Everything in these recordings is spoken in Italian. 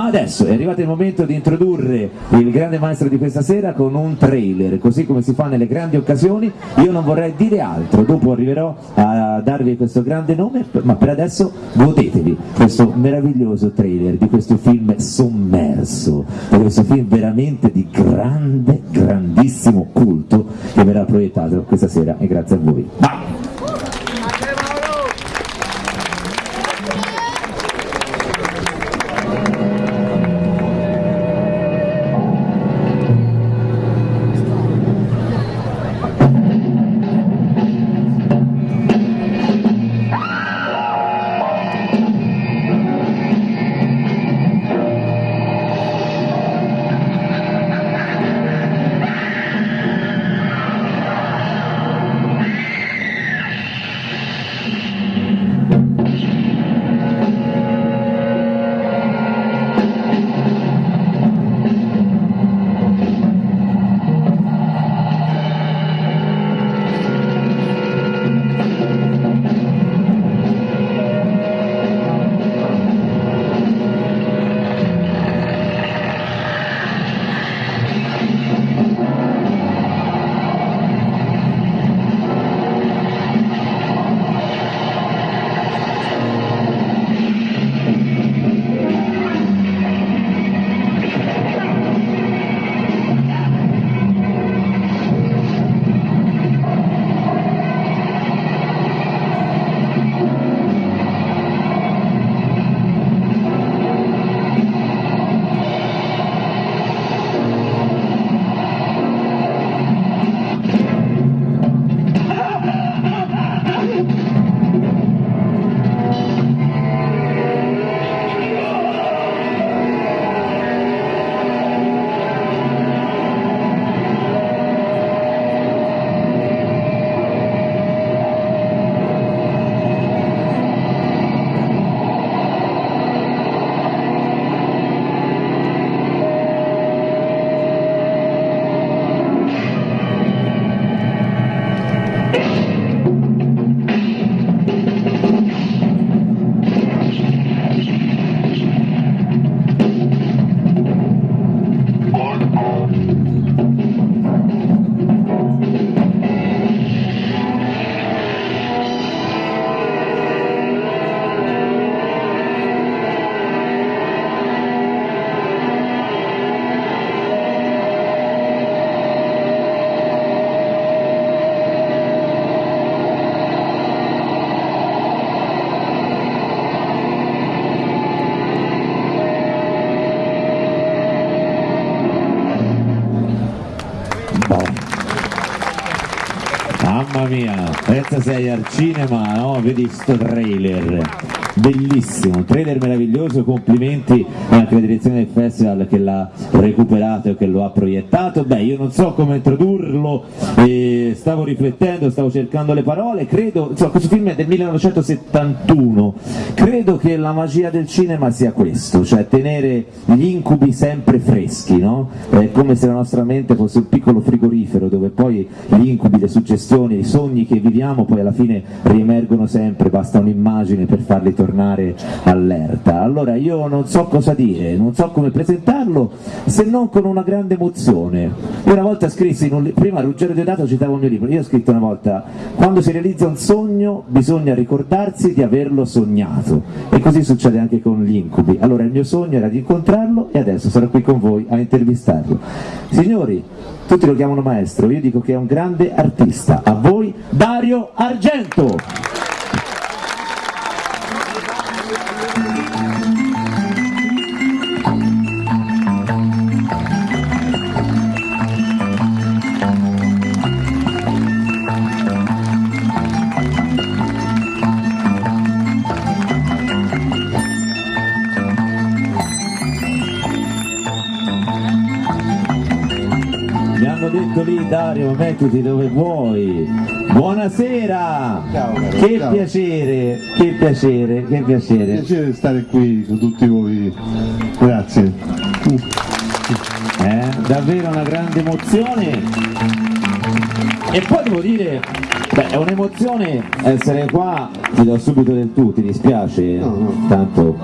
Ma adesso è arrivato il momento di introdurre il grande maestro di questa sera con un trailer, così come si fa nelle grandi occasioni. Io non vorrei dire altro, dopo arriverò a darvi questo grande nome, ma per adesso godetevi questo meraviglioso trailer di questo film sommerso, di questo film veramente di grande, grandissimo culto che verrà proiettato questa sera e grazie a voi. Vai! Sei al cinema, no? Vedi sto trailer bellissimo, trailer meraviglioso, complimenti anche alla direzione del festival che l'ha recuperato e che lo ha proiettato, beh io non so come introdurlo, eh, stavo riflettendo, stavo cercando le parole, credo, insomma questo film è del 1971, credo che la magia del cinema sia questo, cioè tenere gli incubi sempre freschi, no? È come se la nostra mente fosse un piccolo frigorifero dove poi gli incubi, le suggestioni, i sogni che viviamo poi alla fine riemergono sempre, basta un'immagine per farli tornare allerta. Allora io non so cosa dire, non so come presentarlo se non con una grande emozione. Io una volta scrissi, un, prima Ruggero Diodato citava un mio libro, io ho scritto una volta quando si realizza un sogno bisogna ricordarsi di averlo sognato e così succede anche con gli incubi. Allora il mio sogno era di incontrarlo e adesso sarò qui con voi a intervistarlo. Signori, tutti lo chiamano maestro, io dico che è un grande artista. A voi Dario Argento! Dario, mettiti dove vuoi. Buonasera! Ciao, caro, che ciao. piacere, che piacere, che piacere. piacere stare qui con tutti voi, grazie. Eh, davvero una grande emozione E poi devo dire, beh, è un'emozione essere qua, ti do subito del tu, ti dispiace? No, no. Tanto,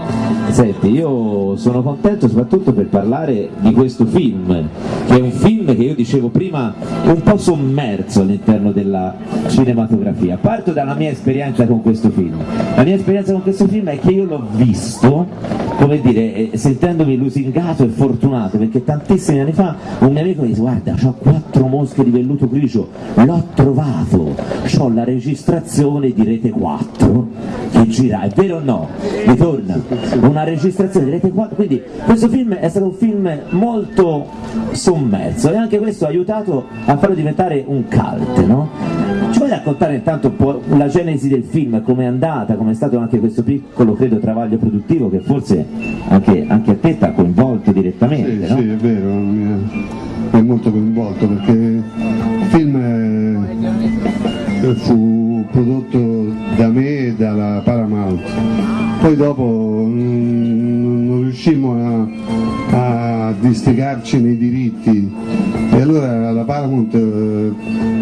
senti, io sono contento soprattutto per parlare di questo film, che è un film che io dicevo prima un po' sommerso all'interno della cinematografia. Parto dalla mia esperienza con questo film. La mia esperienza con questo film è che io l'ho visto, come dire, eh, sentendomi lusingato e fortunato, perché tantissimi anni fa un mio amico mi disse guarda, ho quattro mosche di velluto gricio, l'ho trovato, ho la registrazione di Rete 4 che gira, è vero o no? Ritorna, una registrazione di Rete 4, quindi questo film è stato un film molto sommerso e anche questo ha aiutato a farlo diventare un cult, no? Vuoi raccontare intanto un po' la genesi del film, come è andata, come è stato anche questo piccolo, credo, travaglio produttivo che forse anche, anche a te ti ha coinvolto direttamente, Sì, no? sì, è vero, mi è molto coinvolto perché il film eh, fu prodotto da me e dalla Paramount. Poi dopo mm, non riuscimmo a, a districarci nei diritti e allora la Paramount eh,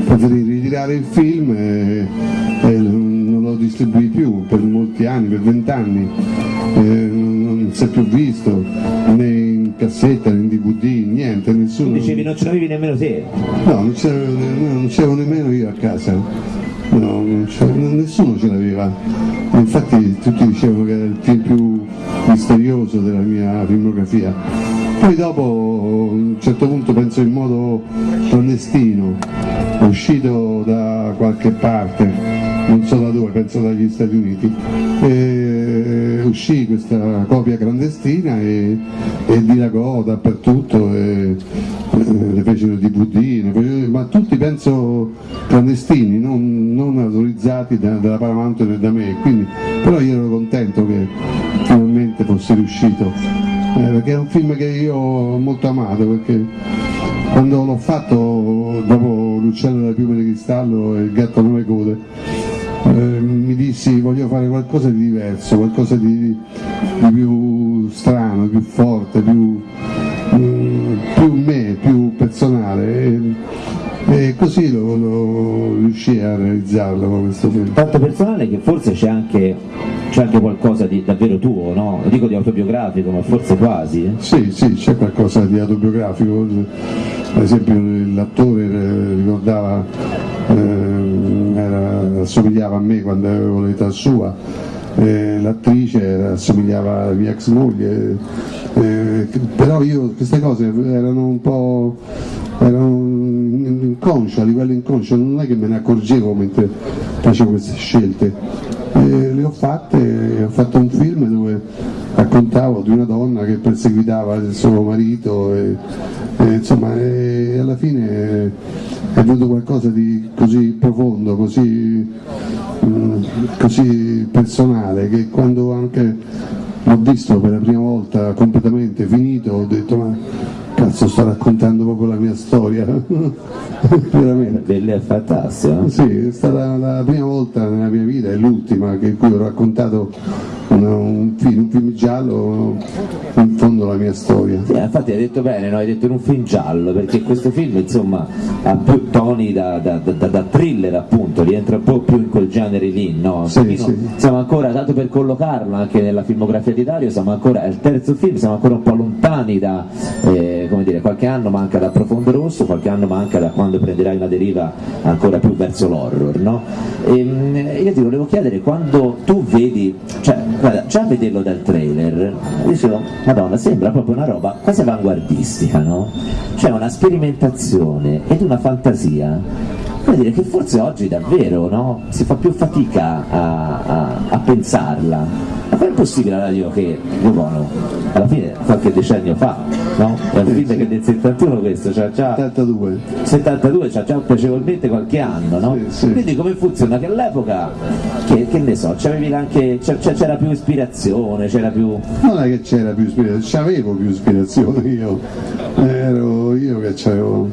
preferì ritirare il film e, e non lo distribuì più per molti anni, per vent'anni. Eh, non si è più visto né in cassetta né in DVD, niente, nessuno. Tu dicevi non ce l'avevi nemmeno te. No, non c'avevo nemmeno io a casa, no, non nessuno ce l'aveva. Infatti tutti dicevano che era il film più misterioso della mia filmografia. Poi dopo, a un certo punto, penso in modo clandestino, uscito da qualche parte, non so da dove, penso dagli Stati Uniti, e uscì questa copia clandestina e, e dilagò dappertutto, e, eh, le fecero DVD, ne fecero- ma tutti penso clandestini, non, non autorizzati da- dalla Paramount né da me, quindi, però io ero contento che finalmente fosse riuscito, eh, perché è un film che io ho molto amato, perché quando l'ho fatto dopo L'uccello della piuma di cristallo e il gatto a nove code, eh, mi dissi voglio fare qualcosa di diverso, qualcosa di, di più strano, più forte, più, mm, più me, più personale e, e così lo, lo riuscii a realizzarlo con questo film. Tanto personale che forse c'è anche, c'è anche qualcosa di davvero tuo, no? Non dico di autobiografico, ma forse quasi. eh? Sì, sì, c'è qualcosa di autobiografico, ad esempio l'attore eh, ricordava, era- assomigliava a me quando avevo l'età sua, eh, l'attrice assomigliava alla mia ex moglie, eh, però io queste cose erano un po' erano inconscio, a livello inconscio, non è che me ne accorgevo mentre facevo queste scelte. Eh, le ho fatte, ho fatto un film dove raccontavo di una donna che perseguitava il suo marito e, e, insomma e alla fine è venuto qualcosa di così profondo, così, mm, così personale che quando anche l'ho visto per la prima volta completamente finito ho detto ma cazzo sto raccontando proprio la mia storia veramente Belle è fantastico, no? sì, è stata la prima volta nella mia vita e l'ultima che in cui ho raccontato un, un film, un film giallo, in fondo la mia storia. Sì, infatti hai detto bene, no? hai detto in un film giallo, perché questo film insomma ha più toni da, da- da- da thriller appunto, rientra un po' più in quel genere lì, no? Sì, sì. Siamo ancora, tanto per collocarlo anche nella filmografia di Dario, siamo ancora, è il terzo film, siamo ancora un po' lontani da, eh, dire, qualche anno manca da Profondo Rosso, qualche anno manca da quando prenderai una deriva ancora più verso l'horror, no? Ehm, io ti volevo chiedere, quando tu vedi, cioè, guarda, già a vederlo dal trailer, dicevo, madonna, sembra proprio una roba quasi avanguardistica, no? C'è una sperimentazione ed una fantasia Vuol dire che forse oggi davvero no? si fa più fatica a, a- a pensarla. Ma com'è possibile la radio che Buono, alla fine qualche decennio fa, no? È un film che del 71 questo, cioè già 72. 72 c'ha già piacevolmente qualche anno, no? Sì, sì. Quindi come funziona? Che all'epoca, che, che ne so, c'era più ispirazione, c'era più... Non è che c'era più ispirazione, c'avevo più ispirazione io, ero io che avevo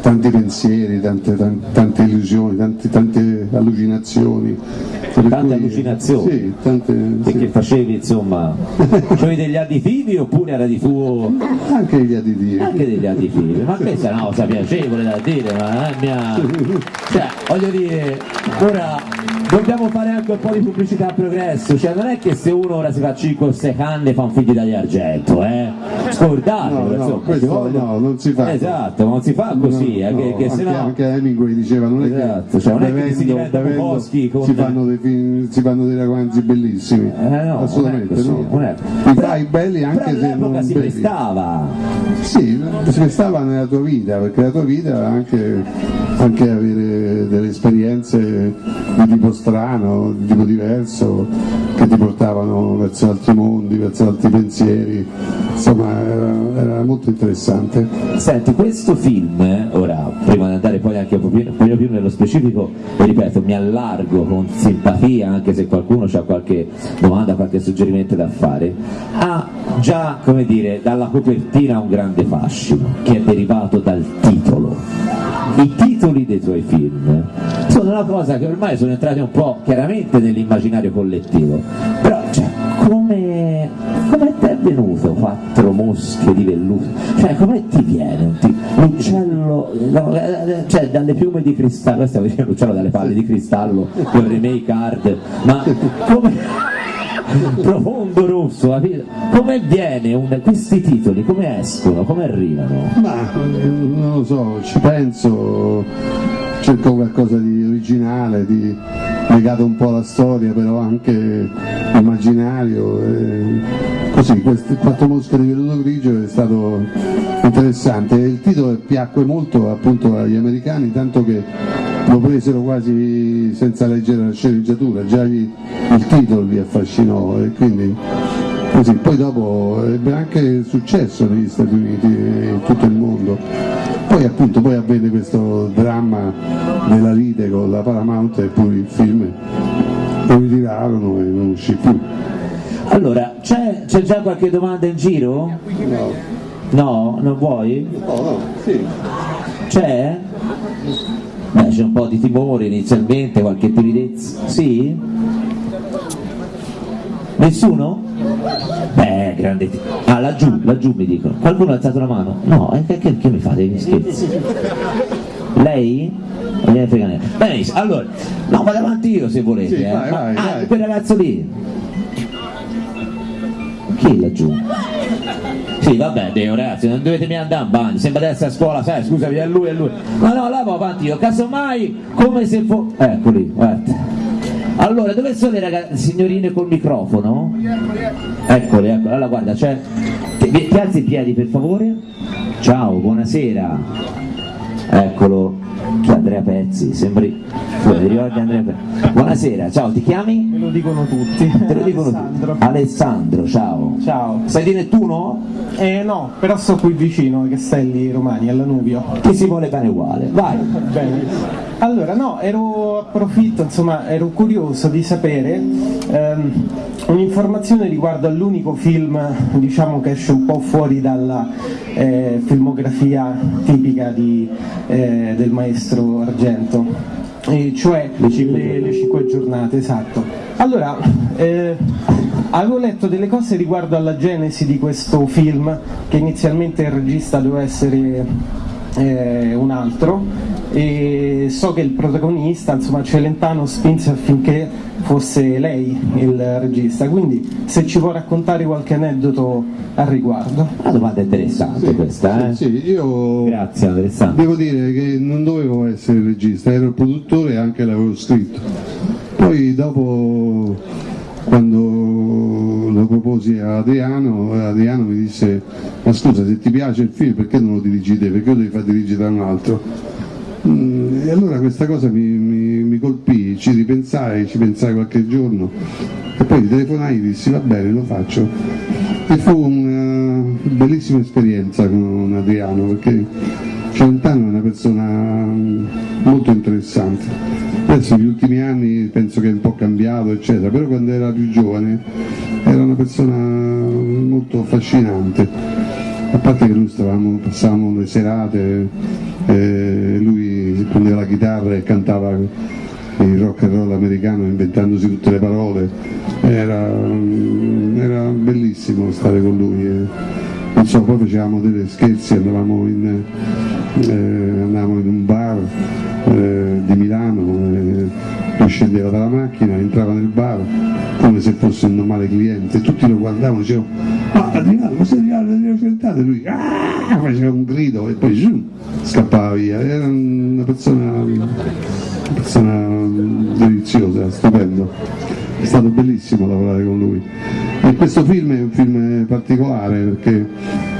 tanti pensieri, tante, tan- tante illusioni, tanti, tanti allucinazioni. Tante cui- allucinazioni? Sì, tante, sì. facevi insomma, c'avevi degli additivi oppure era di fuoco anche gli additivi. anche degli additivi? Ma questa è una cosa piacevole da dire, ma è mia... Cioè, voglio dire, ora dobbiamo fare anche un po' di pubblicità a progresso, cioè non è che se uno ora si fa 5 o 6 canne fa un figlio dagli argento, eh? Scordatelo, No, no, questo no, non si fa. Esatto, non si fa così, eh, No, che, che anche, se no... anche Hemingway diceva non è Esatto, che cioè, non è che bevendo- si diventa bevendo Bukowski con- si, fanno dei film, si fanno dei romanzi bellissimi Eh, no, assolutamente così, no. è- fai belli anche se non si prestava. sì, si stava nella tua vita perché la tua vita era anche, anche avere delle esperienze di tipo strano, di tipo diverso che ti portavano verso altri mondi, verso altri pensieri insomma era, era molto interessante Senti, questo film, ora, prima di andare poi anche un più nello specifico, ripeto, mi allargo con simpatia, anche se qualcuno ha qualche domanda, qualche suggerimento da fare, ha già, come dire, dalla copertina un grande fascino, che è derivato dal titolo. I titoli dei tuoi film sono una cosa che ormai sono entrati un po' chiaramente nell'immaginario collettivo, però cioè, come, come ti è venuto quattro mosche di velluto? Cioè come ti viene un l'uccello, no, eh, eh, cioè dalle piume di cristallo, stavo dicendo l'uccello dalle palle di cristallo con remake hard, ma come profondo rosso, capito? come viene un- questi titoli, come escono, come arrivano? Ma eh, non lo so, ci penso, cerco qualcosa di originale, di legato un po' alla storia, però anche immaginario. e così, questi quattro mosche di velluto grigio è stato interessante. Il titolo piacque molto appunto agli americani, tanto che lo presero quasi senza leggere la sceneggiatura, già gli- il titolo li affascinò e quindi Così, poi dopo ebbe anche successo negli Stati Uniti e in tutto il mondo. Poi appunto poi avvenne questo dramma della lite con la Paramount e poi il film lo ritirarono e non uscì più. Allora, c'è, c'è già qualche domanda in giro? No, No, non vuoi? no, sì. C'è? Beh, c'è un po' di timore inizialmente, qualche timidezza. Sì? Nessuno? Beh, grande. Ah, laggiù, laggiù mi dicono. Qualcuno ha alzato la mano? No, e che, che, che mi fate degli scherzi? Lei? Non gliene frega niente. Benissimo, allora, no, vado avanti io se volete. Sì, eh. vai, vai, ah, vai. quel ragazzo lì. Chi è laggiù? Sì, vabbè, Deo, ragazzi, non dovete mica andare in bagno, sembra di essere a scuola, sai, scusami, è lui, è lui. No, no, là vado avanti io, casomai, come se fosse... Eccoli, guarda. Allora, dove sono le ragazze, signorine col microfono? Eccoli, eccoli, allora guarda, c'è... Ti, ti alzi in piedi, per favore? Ciao, buonasera. Eccolo, Andrea Pezzi, sembri... Andrea Pezzi? Buonasera, ciao, ti chiami? Me lo dicono tutti. Te lo dicono Alessandro. tutti. Alessandro, ciao. Ciao. Sei di Nettuno? Eh no, però sto qui vicino ai Castelli Romani, alla Nuvio. Chi si vuole bene uguale, vai. Bene. Allora, no, ero approfitto, insomma, ero curioso di sapere ehm, un'informazione riguardo all'unico film, diciamo, che esce un po' fuori dalla eh, filmografia tipica di, eh, del maestro Argento, e cioè Le cinque le, giornate. le cinque giornate, esatto. Allora, eh, avevo letto delle cose riguardo alla genesi di questo film, che inizialmente il regista doveva essere eh, un altro e so che il protagonista, insomma Celentano spinse affinché fosse lei il regista, quindi se ci può raccontare qualche aneddoto al riguardo. Una domanda interessante questa, eh? Sì, sì, io Grazie Alessandro. devo dire che non dovevo essere il regista, ero il produttore e anche l'avevo scritto. Poi dopo quando lo proposi a Adriano, Adriano mi disse ma scusa se ti piace il film perché non lo dirigi te? Perché lo devi far dirigere da un altro? Mm, E allora questa cosa mi, mi- mi colpì, ci ripensai, ci pensai qualche giorno e poi gli telefonai e dissi va bene, lo faccio. E fu una bellissima esperienza con Adriano perché Celentano è una persona mm, molto interessante. Adesso negli ultimi anni penso che è un po' cambiato, eccetera, però quando era più giovane era una persona molto affascinante. A parte che noi stavamo, passavamo le serate, eh, lui prendeva la chitarra e cantava il rock and roll americano inventandosi tutte le parole, era, era bellissimo stare con lui. E, so, poi facevamo delle scherzi, andavamo in, eh, andavamo in un bar eh, di Milano, eh, scendeva dalla macchina, entrava nel bar come se fosse un normale cliente, tutti lo guardavano, dicevano ma Adriano, ma sei arrivato, Adriano Celentano? E lui ah! faceva un grido e poi zoom, scappava via, era una persona, una persona deliziosa, stupendo, è stato bellissimo lavorare con lui. E questo film è un film particolare perché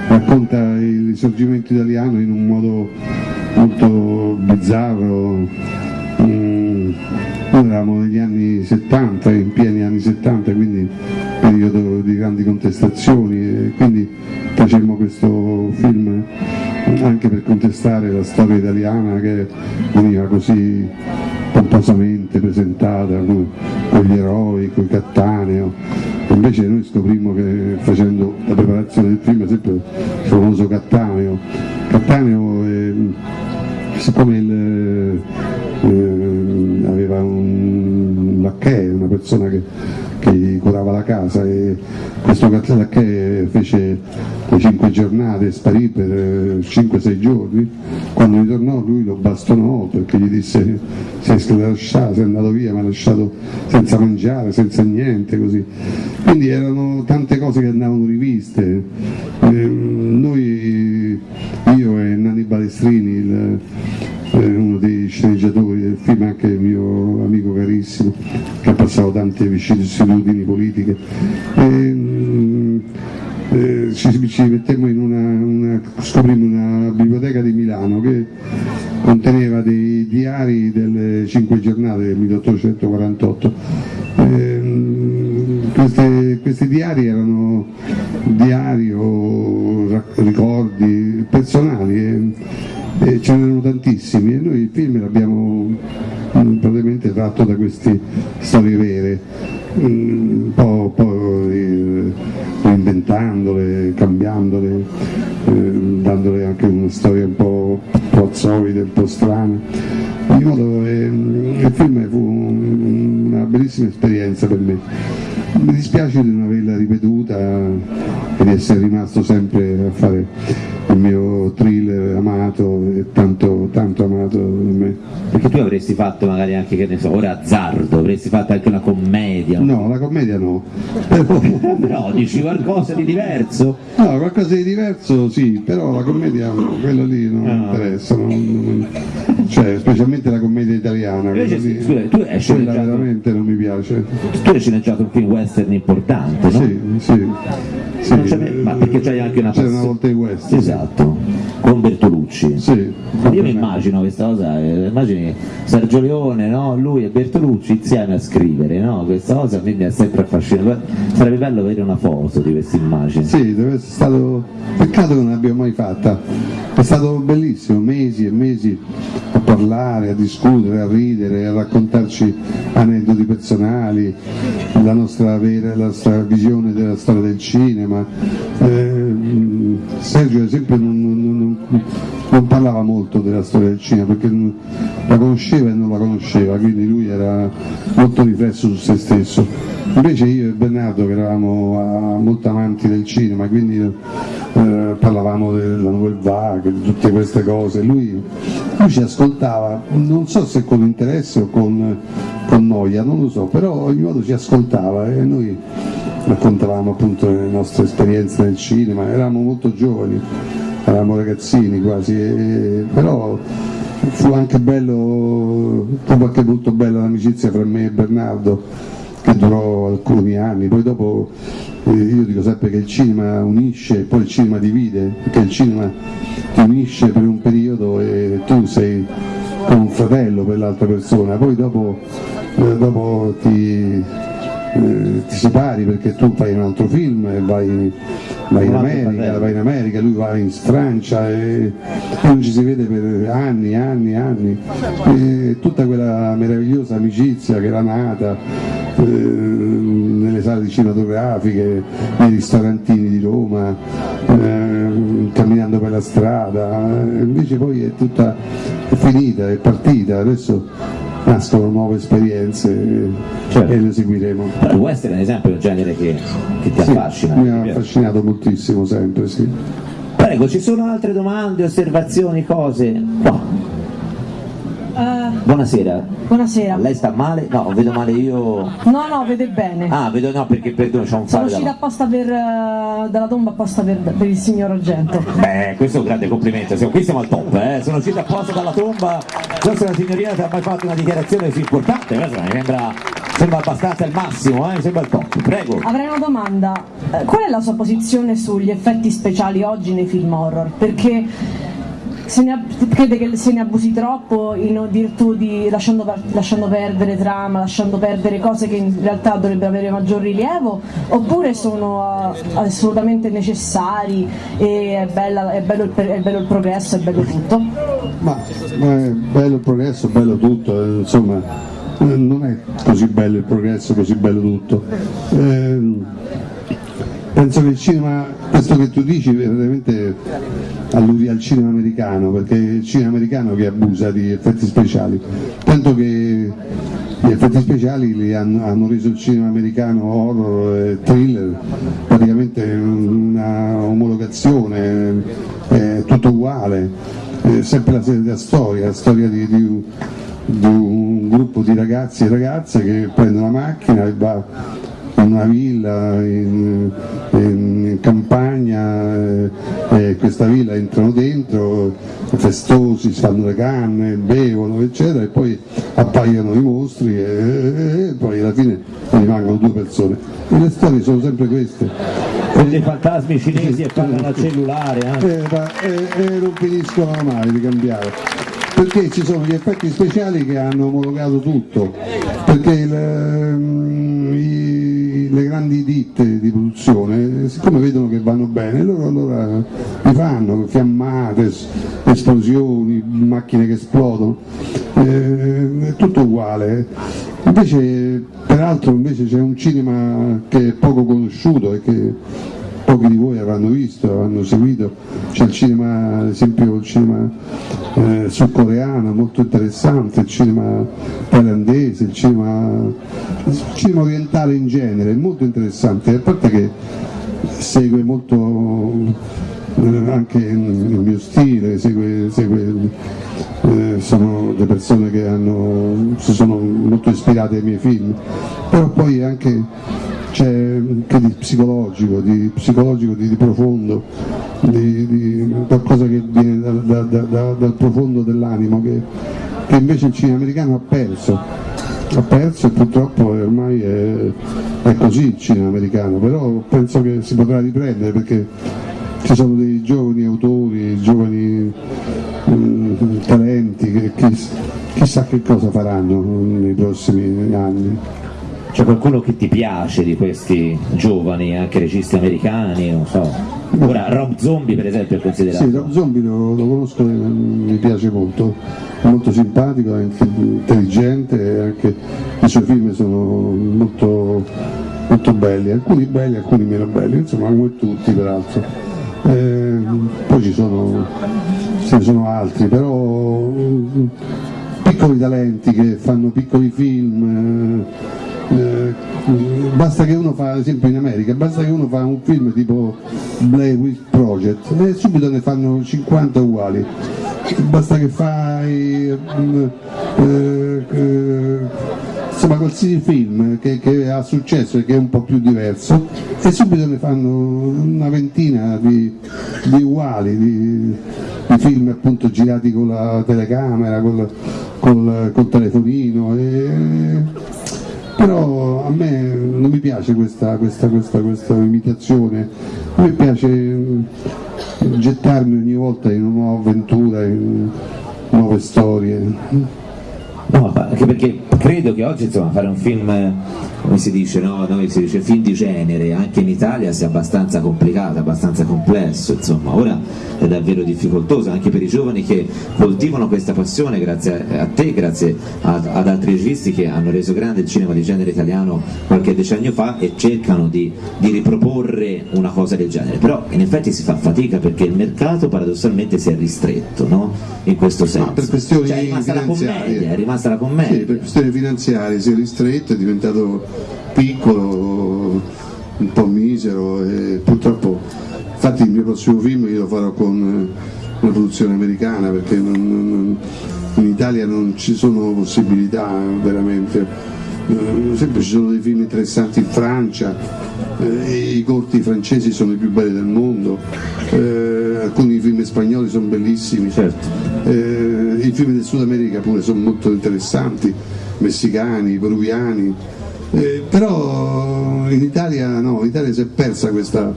racconta il risorgimento italiano in un modo molto bizzarro. Mm, noi eravamo negli anni 70, in pieni anni 70, quindi periodo di grandi contestazioni quindi facemmo questo film anche per contestare la storia italiana che veniva così pomposamente presentata con gli eroi, con i Cattaneo. Invece noi scoprimmo che facendo la preparazione del film sempre il famoso Cattaneo. Cattaneo è, siccome il, eh, aveva un lacchè, una persona che che curava la casa e questo che fece le cinque giornate, sparì per 5-6 eh, giorni, quando ritornò lui lo bastonò perché gli disse sei lasciato, sei andato via, mi ha lasciato senza mangiare, senza niente, così. Quindi erano tante cose che andavano riviste. Eh, noi, io e Nanni Balestrini, il, uno dei sceneggiatori film, anche il mio amico carissimo, che ha passato tante vicissitudini politiche. E, mm, eh, ci, ci, mettemmo in una, una, una biblioteca di Milano che conteneva dei diari delle cinque giornate del 1848. Eh, queste, questi diari erano diari o ricordi personali. Eh, e ce n'erano tantissimi e noi il film l'abbiamo mm, praticamente tratto da queste storie vere, mm, un po', po reinventandole, cambiandole, eh, dandole anche una storia un po' pozzoide, un po' strana. Eh, il film fu bellissima esperienza per me. Mi dispiace di non averla ripetuta e di essere rimasto sempre a fare il mio thriller amato e tanto, tanto amato da me. Perché tu avresti fatto magari anche, che ne so, ora azzardo, avresti fatto anche una commedia. No, la commedia no. no, dici qualcosa di diverso? No, qualcosa di diverso sì, però la commedia, quello lì non no. mi interessa, non, non, cioè specialmente la commedia italiana. Invece, scusa, tu hai sceneggiato... veramente non mi piace. Tu hai sceneggiato un film western importante, no? Sì, sì. Sì, ma perché c'hai anche una C'era una volta in West. Esatto, con Bertolucci. Sì, Io mi immagino questa cosa, eh, immagini Sergio Leone, no? lui e Bertolucci insieme a scrivere, no? questa cosa a me mi ha sempre affascinato. Sarebbe bello avere una foto di questa immagine. Sì, deve essere stato. Peccato che non l'abbiamo mai fatta. È stato bellissimo, mesi e mesi a parlare, a discutere, a ridere, a raccontarci aneddoti personali, la nostra, vera, la nostra visione della storia del cinema. Eh, Sergio ad esempio non, non, parlava molto della storia del cinema perché la conosceva e non la conosceva, quindi lui era molto riflesso su se stesso. Invece io e Bernardo che eravamo molto amanti del cinema, quindi eh, parlavamo della Nouvelle Vague, di tutte queste cose, lui, lui, ci ascoltava, non so se con interesse o con, con noia, non lo so, però ogni modo ci ascoltava e noi raccontavamo appunto le nostre esperienze nel cinema, eravamo molto giovani, eravamo ragazzini quasi, e, però fu anche bello, fu anche molto bella l'amicizia fra me e Bernardo che durò alcuni anni, poi dopo eh, io dico sempre che il cinema unisce, poi il cinema divide, perché il cinema ti unisce per un periodo e tu sei come un fratello per l'altra persona, poi dopo, eh, dopo ti eh, ti separi perché tu fai un altro film e vai, vai, in America, vai in America, lui va in Francia e non ci si vede per anni, anni, anni. E tutta quella meravigliosa amicizia che era nata eh, nelle sale cinematografiche, nei ristorantini di Roma, eh, camminando per la strada, invece poi è tutta è finita, è partita, adesso nascono nuove esperienze certo. e le seguiremo. Il western ad esempio è un genere che, che ti sì, affascina. Mi ha affascinato moltissimo sempre, sì. Prego, ci sono altre domande, osservazioni, cose? No. Uh, Buonasera. Buonasera. Lei sta male? No, vedo male io. No, no, vede bene. Ah, vedo no, perché perdono, c'è un Sono uscita apposta per, uh, dalla tomba apposta per, per, il signor Argento. Beh, questo è un grande complimento, siamo, qui siamo al top, eh. Sono uscita apposta dalla tomba, non so se la signorina ti ha mai fatto una dichiarazione così importante, questo mi sembra, sembra abbastanza il massimo, eh, mi sembra il top. Prego. Avrei una domanda. Eh, qual è la sua posizione sugli effetti speciali oggi nei film horror? Perché ne, crede che se ne abusi troppo in virtù di lasciando, lasciando, perdere trama, lasciando perdere cose che in realtà dovrebbero avere maggior rilievo, oppure sono uh, assolutamente necessari e è, bella, è, bello il, è, bello il, progresso, è bello tutto? Ma, ma è bello il progresso, è bello tutto, eh, insomma non è così bello il progresso, così bello tutto. Eh, penso che il cinema, questo che tu dici veramente al cinema americano, perché è il cinema americano che abusa di effetti speciali, tanto che gli effetti speciali hanno, hanno, reso il cinema americano horror e thriller praticamente una omologazione, è tutto uguale, è sempre la stessa storia, la storia di, di, di un gruppo di ragazzi e ragazze che prendono la macchina e va in una villa in, in campagna e eh, questa villa entrano dentro festosi, si fanno le canne, bevono eccetera e poi appaiono i mostri e, e poi alla fine rimangono due persone. E le storie sono sempre queste. Questi fantasmi cinesi e parlano al cellulare eh? E, e, e non finiscono mai di cambiare. Perché ci sono gli effetti speciali che hanno omologato tutto. Perché il, i, le grandi ditte di produzione, siccome vedono che vanno bene, loro allora li fanno, fiammate, esplosioni, macchine che esplodono, eh, è tutto uguale. Invece, peraltro invece c'è un cinema che è poco conosciuto e che pochi di voi avranno visto, avranno seguito, c'è il cinema, ad esempio il cinema eh, sudcoreano molto interessante, il cinema thailandese, il cinema, il cinema orientale in genere, molto interessante, a parte che segue molto eh, anche il mio stile, segue, segue eh, sono le persone che hanno, si sono molto ispirate ai miei film, però poi anche c'è anche di psicologico, di, psicologico, di, di profondo, di, di, qualcosa che viene da, da, da, dal profondo dell'animo che, che, invece il cinema americano ha perso, ha perso e purtroppo ormai è, è così il cinema americano, però penso che si potrà riprendere perché ci sono dei giovani autori, giovani um, talenti che chissà che cosa faranno nei prossimi anni. C'è qualcuno che ti piace di questi giovani, anche registi americani, non so. Ora Rob Zombie per esempio è considerato. Sì, Rob Zombie lo, lo conosco, mi piace molto, è molto simpatico, è intelligente anche i suoi film sono molto, molto belli, alcuni belli, alcuni meno belli, insomma come tutti peraltro. Eh, poi ci sono, ce ne sono altri, però piccoli talenti che fanno piccoli film. Eh, eh, basta che uno fa, ad esempio in America, basta che uno fa un film tipo Blair Witch Project e subito ne fanno 50 uguali, basta che fai mm, eh, eh, insomma qualsiasi film che, che, ha successo e che è un po' più diverso e subito ne fanno una ventina di, di uguali, di, di, film appunto girati con la telecamera, col, col, col telefonino. E, però a me non mi piace questa, questa, questa, questa imitazione, a me piace mm, gettarmi ogni volta in una nuova avventura, in nuove storie. No, anche perché credo che oggi insomma, fare un film, come si dice, no? Noi si dice film di genere, anche in Italia sia abbastanza complicato, abbastanza complesso, insomma, ora è davvero difficoltoso anche per i giovani che coltivano questa passione grazie a te, grazie a, ad altri registi che hanno reso grande il cinema di genere italiano qualche decennio fa e cercano di, di riproporre una cosa del genere, però in effetti si fa fatica perché il mercato paradossalmente si è ristretto, no? In questo senso. No, per questioni cioè, è rimasta la commedia, è rimasta la commedia. Sì, per questioni finanziarie si è ristretto, è diventato piccolo, un po' misero e purtroppo, infatti il mio prossimo film io lo farò con eh, una produzione americana perché non, non, in Italia non ci sono possibilità veramente, eh, sempre ci sono dei film interessanti in Francia, eh, i corti francesi sono i più belli del mondo, eh, alcuni film spagnoli sono bellissimi, Certo. eh, i film del Sud America pure sono molto interessanti, messicani, peruviani, eh, però in Italia no, in Italia si è persa questa,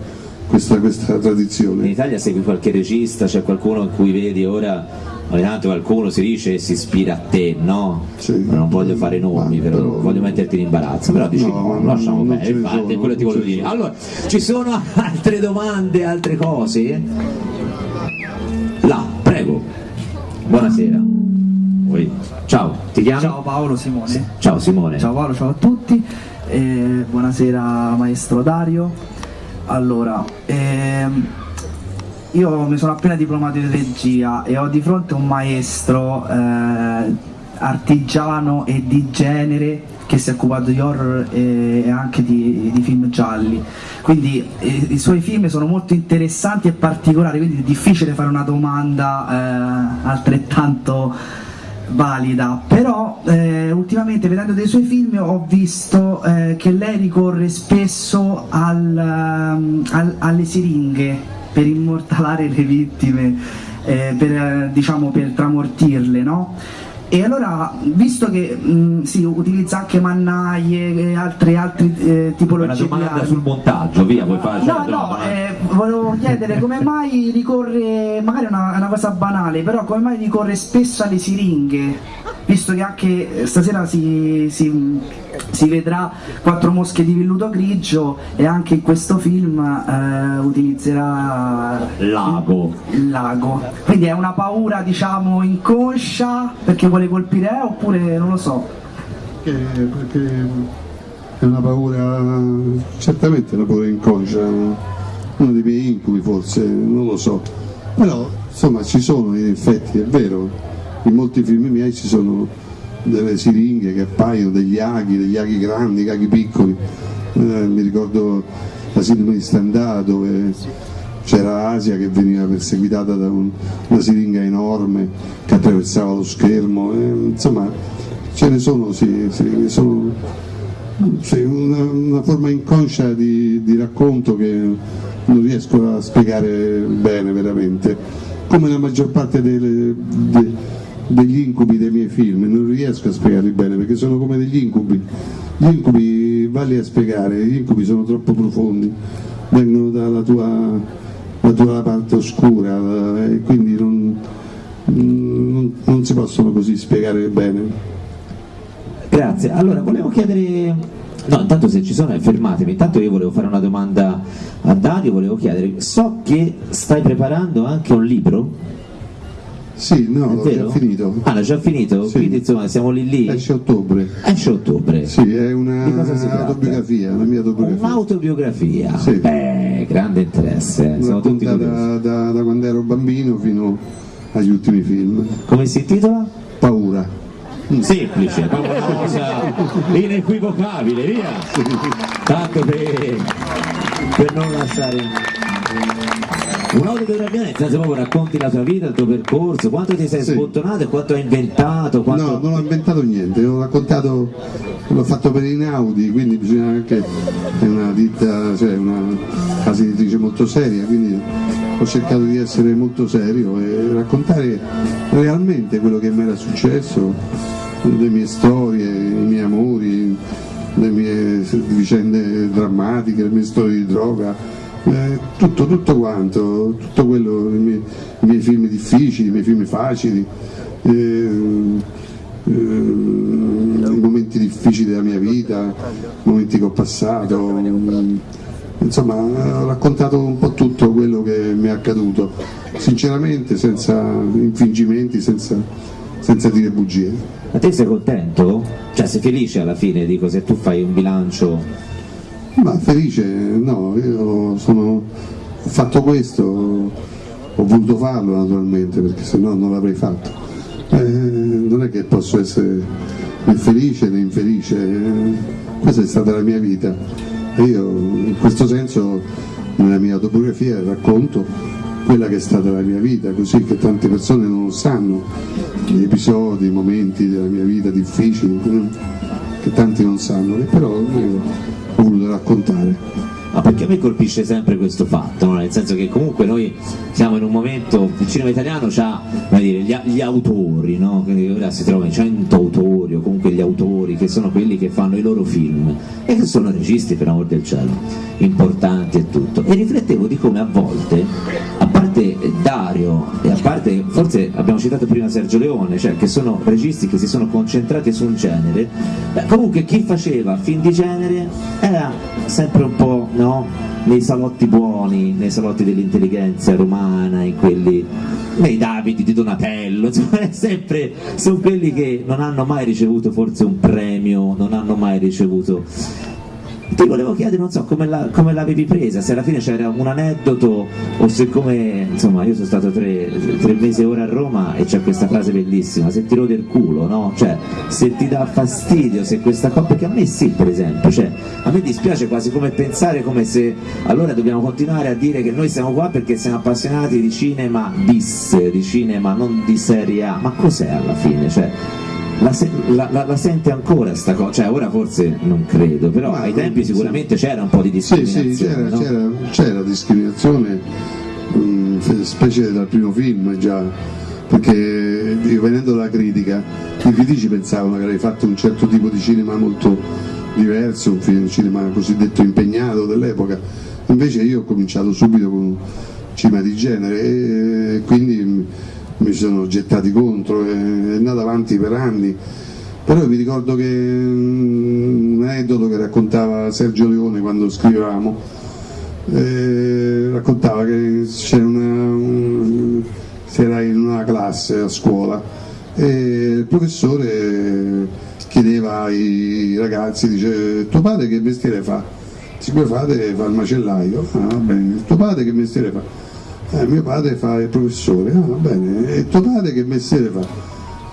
questa, questa In tradizione. Italia segui qualche regista, c'è qualcuno in cui vedi ora ogni tanto qualcuno si dice e si ispira a te, no? Sì. Non voglio fare nomi, però, però- voglio metterti in imbarazzo, però dici No, no, lasciamo non bene, infatti sono, è quello che ti voglio dire. sono. Allora, ci sono altre domande, altre cose? Là, prego. Buonasera. Oi. Ciao, ti chiami? Ciao Paolo Simone. Ciao Simone. Ciao Paolo, ciao a tutti. Eh, buonasera maestro Dario. Allora, ehm, io mi sono appena diplomato in regia e ho di fronte un maestro eh, artigiano e di genere che si è occupato di horror e, anche di, di film gialli. Quindi eh, i suoi film sono molto interessanti e particolari, quindi è difficile fare una domanda eh, altrettanto valida, però eh, ultimamente vedendo dei suoi film ho visto eh, che lei ricorre spesso al, ehm, al- alle siringhe per immortalare le vittime, eh, per, eh, diciamo per tramortirle, no? E allora, visto che mh, si utilizza anche mannaie e altre, altre eh, Una tipologie di domanda armi, sul montaggio, via, puoi fare No, no, eh, volevo chiedere come mai ricorre, magari è una, una cosa banale, però come mai ricorre spesso alle siringhe? Visto che anche stasera si, si- si vedrà quattro mosche di velluto grigio e anche in questo film eh, utilizzerà Lago. il lago. Quindi è una paura, diciamo, inconscia perché vuole colpire eh, oppure non lo so. Perché, perché è una paura, certamente una paura inconscia, uno dei miei incubi forse, non lo so. Però insomma ci sono in effetti, è vero, in molti film miei ci sono delle siringhe che appaiono, degli aghi, degli aghi grandi, aghi piccoli. Eh, mi ricordo la sindrome di Stendhal dove c'era Asia che veniva perseguitata da un- una siringa enorme che attraversava lo schermo, eh, insomma ce ne sono, sì, sì, sono sì, una, una forma inconscia di, di racconto che non riesco a spiegare bene veramente, come la maggior parte delle- de- degli incubi dei miei film, non riesco a spiegarli bene perché sono come degli incubi, gli incubi valli a spiegare, gli incubi sono troppo profondi, vengono dalla tua, la tua parte oscura la- e quindi non, non- non si possono così spiegare bene. Grazie. Allora, volevo chiedere... No, intanto se ci sono, eh, fermatemi. Intanto io volevo fare una domanda a Dario, volevo chiedere, so che stai preparando anche un libro, Sì, no, è l'ho già finito. Ah, l'hai già finito? Sì. Quindi insomma siamo lì lì? Esce ottobre. Esce ottobre. Sì, è una autobiografia, una mia autobiografia. Un'autobiografia. Sì. Beh, grande interesse, siamo tutti da, da- da quando ero bambino fino agli ultimi film. Come si intitola? Paura. Semplice, proprio una cosa inequivocabile, via! Tanto per, per non lasciare... Un'autobiografia senso proprio racconti la tua vita, il tuo percorso, quanto ti sei Sì. sbottonato e quanto hai inventato, quanto... No, non ho inventato niente, ho raccontato, l'ho fatto per Inaudi, quindi bisogna anche, è una ditta, cioè una casa editrice molto seria, quindi ho cercato di essere molto serio e raccontare realmente quello che mi era successo, le mie storie, i miei amori, le mie vicende drammatiche, le mie storie di droga, eh, tutto, tutto quanto, tutto quello, i miei, i miei film difficili, i miei film facili, eh, eh, i momenti racconta momenti che ho passato, mm, insomma ho raccontato un po' tutto quello che mi è accaduto, sinceramente senza infingimenti, senza, senza dire bugie. Ma te sei contento? Cioè sei felice alla fine, dico, se tu fai un bilancio? Ma felice, no, io sono, fatto questo, ho voluto farlo naturalmente perché se no non l'avrei fatto. Eh, non è che posso essere né felice né infelice, eh, questa è stata la mia vita e io in questo senso nella mia autobiografia racconto quella che è stata la mia vita, così che tante persone non lo sanno, gli episodi, i momenti della mia vita difficili, che tanti non sanno, però io voluto raccontare. Ma perché a me colpisce sempre questo fatto, no? nel senso che comunque noi siamo in un momento, il cinema italiano ha gli, gli, autori, no? quindi ora si trovano 100 autori o comunque gli autori che sono quelli che fanno i loro film e che sono registi per amor del cielo, importanti e tutto. E riflettevo di come a volte, a parte Dario e a parte, forse abbiamo citato prima Sergio Leone, cioè che sono registi che si sono concentrati su un genere, comunque chi faceva film di genere era sempre un po' no? Nei salotti buoni, nei salotti dell'intelligenza romana, in quelli nei Davidi di Donatello, insomma, sempre, sono quelli che non hanno mai ricevuto forse un premio, non hanno mai ricevuto ti volevo chiedere, non so, come, la, come l'avevi presa, se alla fine c'era un aneddoto o se come, insomma, io sono stato tre, tre mesi ora a Roma e c'è questa frase bellissima, se ti rode il culo, no? Cioè, se ti dà fastidio, se questa cosa, perché a me sì, per esempio, cioè, a me dispiace quasi come pensare come se allora dobbiamo continuare a dire che noi siamo qua perché siamo appassionati di cinema bis, di cinema non di serie A, ma cos'è alla fine? Cioè, la, la, la, la, sente ancora sta cosa, cioè ora forse non credo, però Ma, ai tempi sicuramente sì. c'era un po' di discriminazione. Sì, sì, c'era, no? discriminazione, mh, mm, specie dal primo film già, perché venendo dalla critica, i critici pensavano che avrei fatto un certo tipo di cinema molto diverso, un, film, cinema cosiddetto impegnato dell'epoca, invece io ho cominciato subito con un cinema di genere e quindi mi sono gettati contro, è andato avanti per anni. Però mi ricordo che mm, un aneddoto che raccontava Sergio Leone quando scrivevamo, eh, raccontava che c'era una, un, si era in una classe a scuola e il professore chiedeva ai ragazzi, dice tuo padre che mestiere fa? Mio padre fa il macellaio, ah, bene, tuo padre che mestiere fa? Eh, mio padre fa il professore, ah, va bene, e tuo padre che mestiere fa?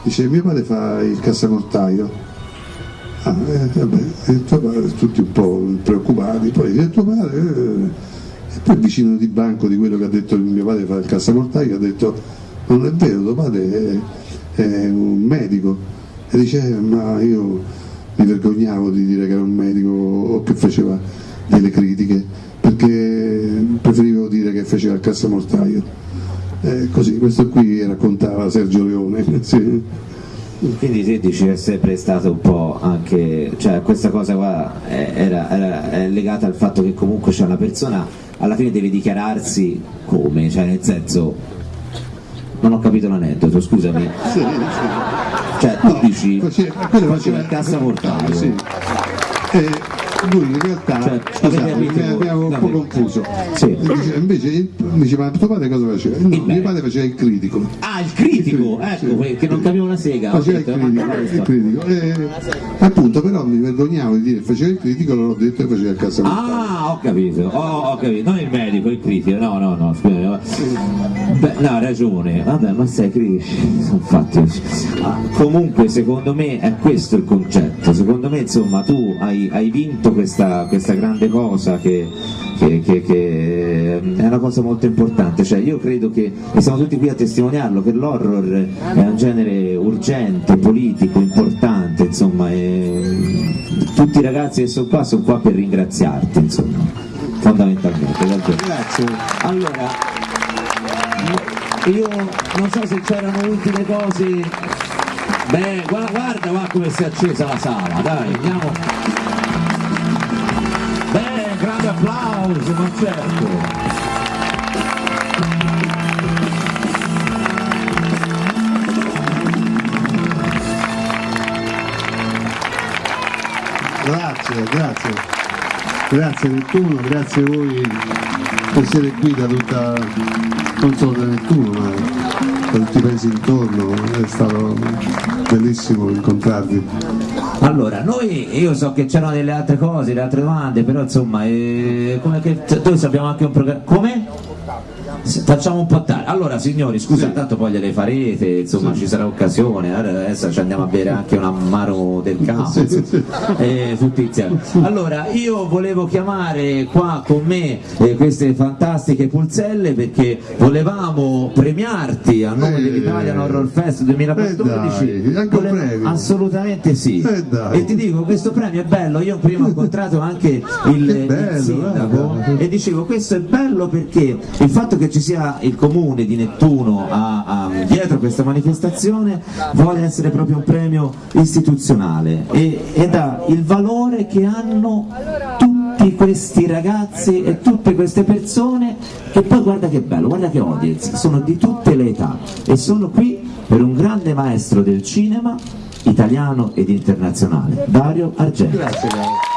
Dice, mio padre fa il cassacortaio. Ah, eh, vabbè, e tuo padre, tutti un po' preoccupati, poi dice, tuo padre... Eh, e poi vicino di banco di quello che ha detto mio padre fa il cassacortaio ha detto, non è vero, tuo padre è, è un medico. E dice, eh, ma io mi vergognavo di dire che era un medico o che faceva delle critiche perché preferivo dire che faceva il cassamortaio. Eh, così, questo qui raccontava Sergio Leone. sì. Quindi te dici è sempre stato un po' anche, cioè questa cosa qua era, era, è legata al fatto che comunque c'è una persona, alla fine deve dichiararsi come, cioè nel senso, non ho capito l'aneddoto, scusami. Sì, sì. Cioè tu no, dici, faceva, faceva il cassamortaio. Sì. Eh, lui in realtà cioè, scusate, mi, abbiamo un po' confuso. Sì. invece mi diceva ma tuo padre cosa faceva? no, mio padre faceva il critico. Ah il critico, il ecco sì. che non capivo una sega. Faceva il critico, il critico. E, appunto però mi vergognavo di dire faceva il critico allora ho detto che faceva il cassamontaio ah ho capito oh, ho capito. Non il medico il critico no no no scusa Beh, no ragione. Vabbè ma sei critici sono fatti. Ah, comunque secondo me è questo il concetto. Secondo me insomma tu hai, hai vinto fatto questa, questa grande cosa che, che, che, che, è una cosa molto importante, cioè io credo che, e siamo tutti qui a testimoniarlo, che l'horror è un genere urgente, politico, importante, insomma, tutti i ragazzi che sono qua sono qua per ringraziarti, insomma, fondamentalmente. Grazie. Allora, io non so se c'erano ultime cose Beh, guarda, guarda, come si è accesa la sala, dai, andiamo applauso, ma certo. Grazie, grazie. Grazie Nettuno, grazie a voi che siete qui da tutta, non solo da Nettuno, ma da tutti i paesi intorno. È stato bellissimo incontrarvi. Allora, noi, io so che c'erano delle altre cose, delle altre domande, però insomma, eh, noi sappiamo anche un programma. Come? Facciamo un po' tardi. Allora signori, scusa, Sì. tanto poi gliele farete, insomma ci sarà occasione, adesso ci andiamo a bere anche un ammaro del campo, Sì, sì, sì. eh, tutti insieme. Allora, io volevo chiamare qua con me eh, queste fantastiche pulzelle perché volevamo premiarti a nome Eh, dell'Italian Horror Fest 2014. eh dai, Volevo- premio. Assolutamente sì. Eh. E ti dico, questo premio è bello, io prima ho incontrato anche il, Che il bello, sindaco guarda. e dicevo questo è bello perché il fatto che ci sia il comune di Nettuno a- a- dietro questa manifestazione vuole essere proprio un premio istituzionale e, ed ha il valore che hanno tutti questi ragazzi e tutte queste persone che poi guarda che bello, guarda che audience, sono di tutte le età e sono qui per un grande maestro del cinema italiano ed internazionale, Dario Argento. Grazie, caro.